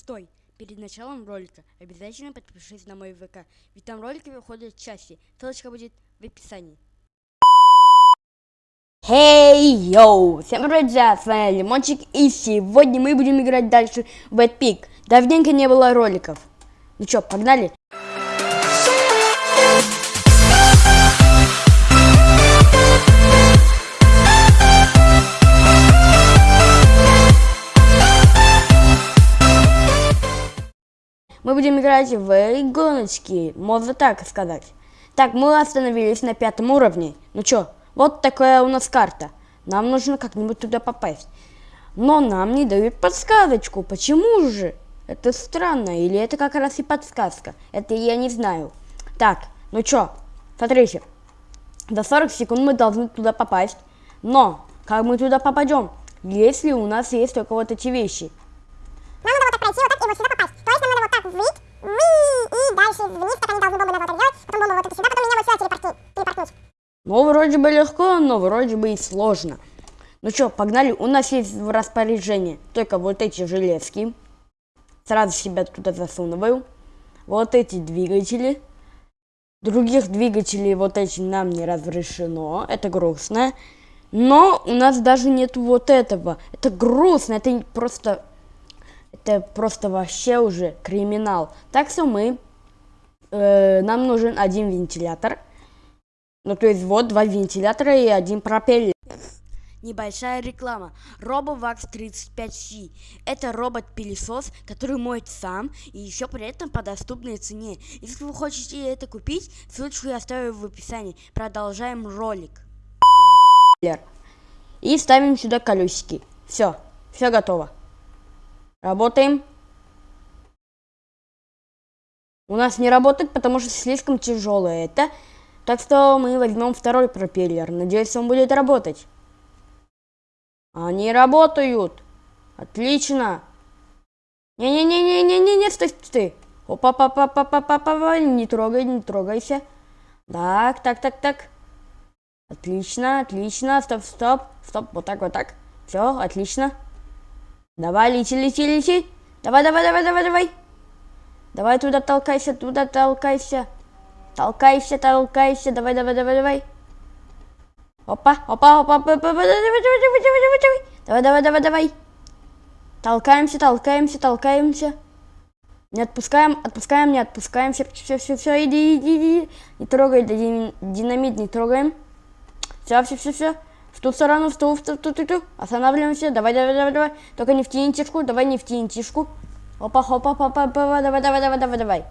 Стой! Перед началом ролика обязательно подпишись на мой ВК, ведь там ролики выходят чаще. Ссылочка будет в описании. Хей, йоу! Всем привет, друзья, с вами Лимончик, и сегодня мы будем играть дальше в Bad Pig. Давненько не было роликов. Ну чё, погнали? Мы будем играть в гоночки, можно так сказать. Так, мы остановились на пятом уровне. Ну чё, вот такая у нас карта. Нам нужно как-нибудь туда попасть. Но нам не дают подсказочку. Почему же? Это странно. Или это как раз и подсказка? Это я не знаю. Так, ну чё, смотрите. До 40 секунд мы должны туда попасть. Но, как мы туда попадем? Если у нас есть только вот эти вещи. Нам надо вот так пройти, вот так и вот сюда попасть. Мы и дальше вниз, так они должны бомбы вот это делать, потом бомбу вот эту сюда, потом меня вот сюда телепортнуть. Ну, вроде бы легко, но вроде бы и сложно. Ну что, погнали. У нас есть в распоряжении только вот эти железки. Сразу себя туда засунываю. Вот эти двигатели. Других двигателей вот эти нам не разрешено. Это грустно. Но у нас даже нет вот этого. Это грустно. Это просто это просто вообще уже криминал. Так что мы, э, нам нужен один вентилятор. Ну, то есть вот два вентилятора и один пропеллер. Небольшая реклама. RoboVax 35C. Это робот-пылесос, который моет сам и еще при этом по доступной цене. Если вы хотите это купить, ссылочку я оставлю в описании. Продолжаем ролик. И ставим сюда колесики. Все, все готово. Работаем. У нас не работает, потому что слишком тяжелое это. Так что мы возьмем второй пропеллер. Надеюсь, он будет работать. Они работают. Отлично. Не-не-не-не-не-не, стой, стой. опа па па па па па па не трогай, не трогайся. Так, так, так, так. Отлично, отлично. Стоп, стоп, стоп. Вот так, вот так. Все, отлично. Давай, лети, лети, лети. Давай, давай, давай, давай, давай. Давай туда толкайся, туда толкайся. Толкайся, толкайся. Давай, давай, давай, давай. Опа, опа, опа, опа, опа, давай, давай, давай, давай, давай, давай. Давай, давай, давай, давай. Толкаемся, толкаемся, толкаемся. Не отпускаем, отпускаем, не отпускаем. Все, все, все, все, иди, иди, иди. Не трогай, динамит не трогаем. Все, все, все, все. В ту сторону, в ту, в ту, в ту, в ту. Останавливаемся. Давай, давай, давай, давай. Только не в тинтишку, давай не в тинтишку. Опа, опа, опа, опа, опа, давай, давай, давай, давай, давай.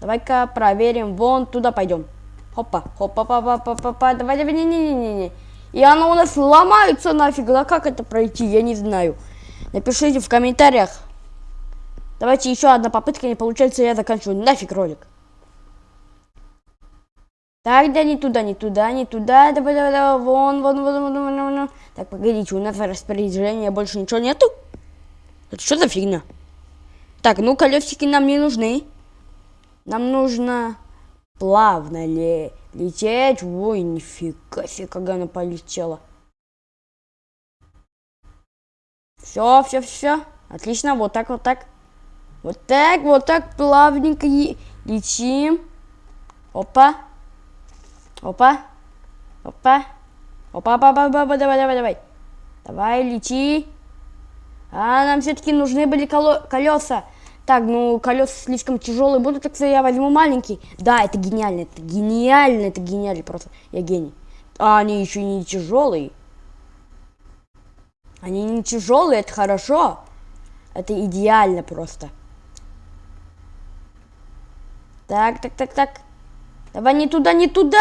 Давай-ка проверим. Вон туда пойдем. Хопа, хопа, опа, опа, опа, опа, давай, давай, не, не, не, не, не. И оно у нас ломается нафиг. Да как это пройти, я не знаю. Напишите в комментариях. Давайте еще одна попытка, не получается, я заканчиваю. Нафиг ролик. Так, да не туда, не туда, не туда. Давай, давай, давай. Вон, вон, вон, вон, вон, вон. вон. Так, погодите, у нас распоряжение больше ничего нету? Это что за фигня? Так, ну колесики нам не нужны. Нам нужно плавно ли лететь. Ой, нифига себе, как она полетела. Все, все, все. Отлично, вот так, вот так. Вот так, вот так плавненько летим. Опа. Опа. Опа. Опа, опа, опа, опа, давай, давай, давай. Давай, лети. А, нам все-таки нужны были колеса. Так, ну, колеса слишком тяжелые будут, так что я возьму маленький. Да, это гениально, это гениально, это гениально просто. Я гений. А они еще не тяжелые. Они не тяжелые, это хорошо. Это идеально просто. Так, так, так, так. Давай не туда, не туда!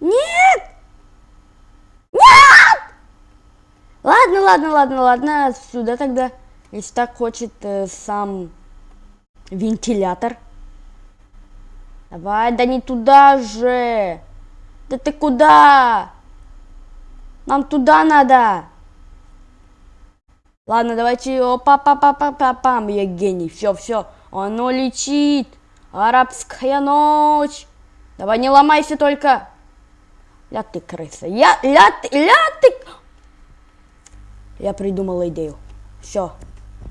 Нет! Нет! Ладно, ладно, ладно, ладно, сюда тогда. Если так хочет э, сам вентилятор. Давай, да не туда же. Да ты куда? Нам туда надо. Ладно, давайте, опа па па па па пам я гений, все, все, оно летит. Арабская ночь. Давай не ломайся только. Ля ты крыса. Я, ля ты, ля ты. Я придумала идею. Все.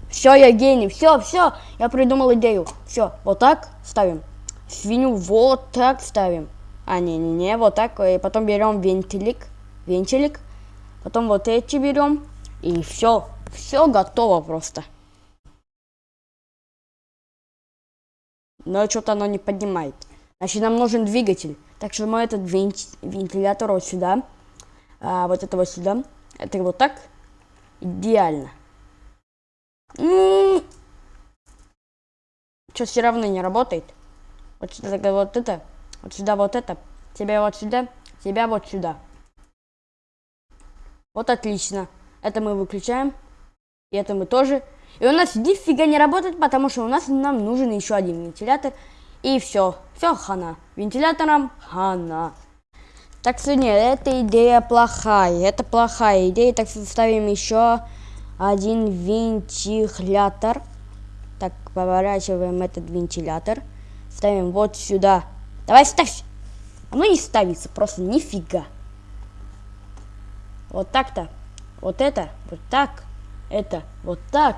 Все, я гений, все, все, я придумал идею. Все, вот так ставим. Свинью вот так ставим. А, не-не-не, вот так. И потом берем вентилик, вентилик. Потом вот эти берем. И все, все готово просто. Но что-то оно не поднимает. Значит, нам нужен двигатель. Так что мы этот вентилятор вот сюда. А, вот это вот сюда. Это вот так. Идеально. Что, все равно не работает? Вот сюда вот это. Вот сюда вот это. Тебя вот сюда. Тебя вот сюда. Вот отлично. Это мы выключаем. И это мы тоже. И у нас нифига не работает, потому что у нас нам нужен еще один вентилятор. И все. Все хана. Вентилятором хана. Так нет, эта идея плохая. Это плохая идея. Так что ставим еще один вентилятор. Так, поворачиваем этот вентилятор. Ставим вот сюда. Давай ставь. Оно не ставится, просто нифига. Вот так-то. Вот это, вот так. Это, вот так.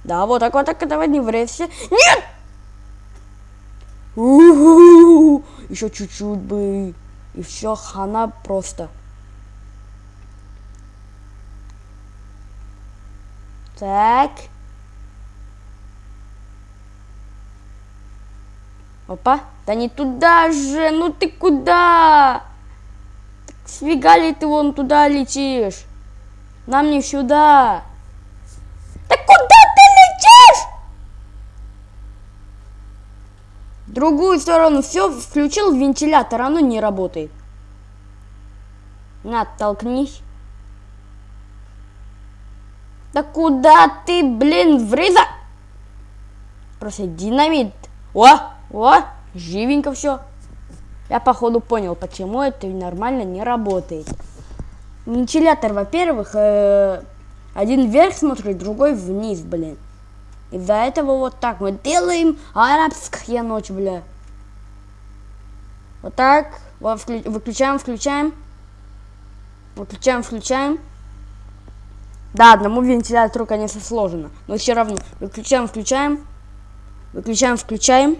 Да, вот так вот так, давай не врезься. Нет! Еще чуть-чуть бы. И все, хана просто. Так. Опа. Да не туда же. Ну ты куда? Так сфига ли ты вон туда летишь? Нам не сюда. Да куда ты летишь? В другую сторону. Все, включил вентилятор, оно не работает. На, толкнись. Да куда ты, блин, вреза? Просто динамит. О, о, живенько все. Я походу понял, почему это нормально не работает. Вентилятор, во-первых, э, один вверх смотрит, другой вниз, блин. Из-за этого вот так мы делаем арабская ночь, бля. Вот так. Вот, выключаем, включаем. Выключаем, включаем. Да, одному вентилятору, конечно, сложно. Но все равно. Выключаем, включаем. Выключаем, включаем.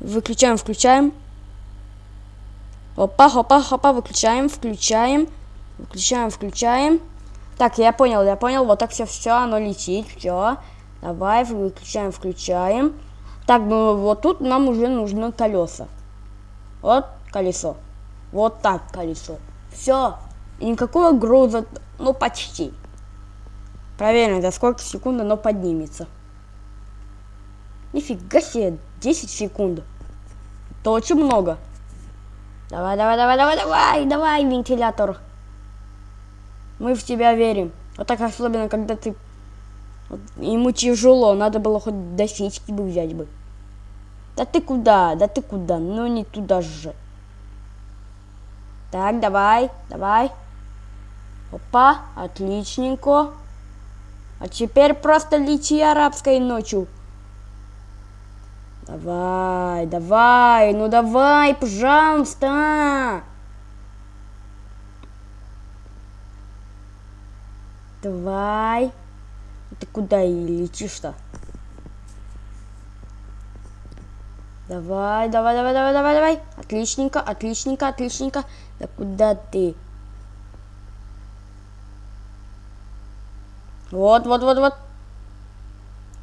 Выключаем, включаем. Опа, опа, опа, выключаем, включаем. Выключаем, включаем. Так, я понял, я понял. Вот так все, все, оно летит, все. Давай, выключаем, включаем. Так, ну вот тут нам уже нужны колеса. Вот колесо. Вот так колесо. Все. Никакого груза, ну почти. Проверим, за сколько секунд оно поднимется. Нифига себе, 10 секунд. Это очень много. Давай, давай, давай, давай, давай, давай, вентилятор. Мы в тебя верим. Вот так особенно, когда ты... Ему тяжело, надо было хоть до фички бы взять бы. Да ты куда? Да ты куда? Ну не туда же. Так, давай, давай. Опа, отличненько. А теперь просто лети арабской ночью. Давай, давай, ну давай, пожалуйста. Давай. Ты куда и летишь-то? Давай, давай, давай, давай, давай, давай. Отличненько, отличненько, отличненько. Да куда ты? Вот, вот, вот, вот.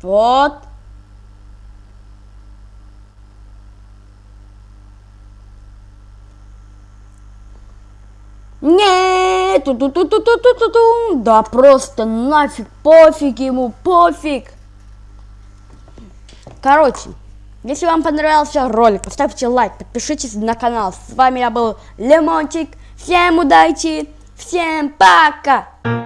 Вот. Нет, ту ту ту ту ту ту ту ту Да просто нафиг, пофиг ему, пофиг. Короче, если вам понравился ролик, поставьте лайк, подпишитесь на канал. С вами я был Лемончик. Всем удачи, всем пока!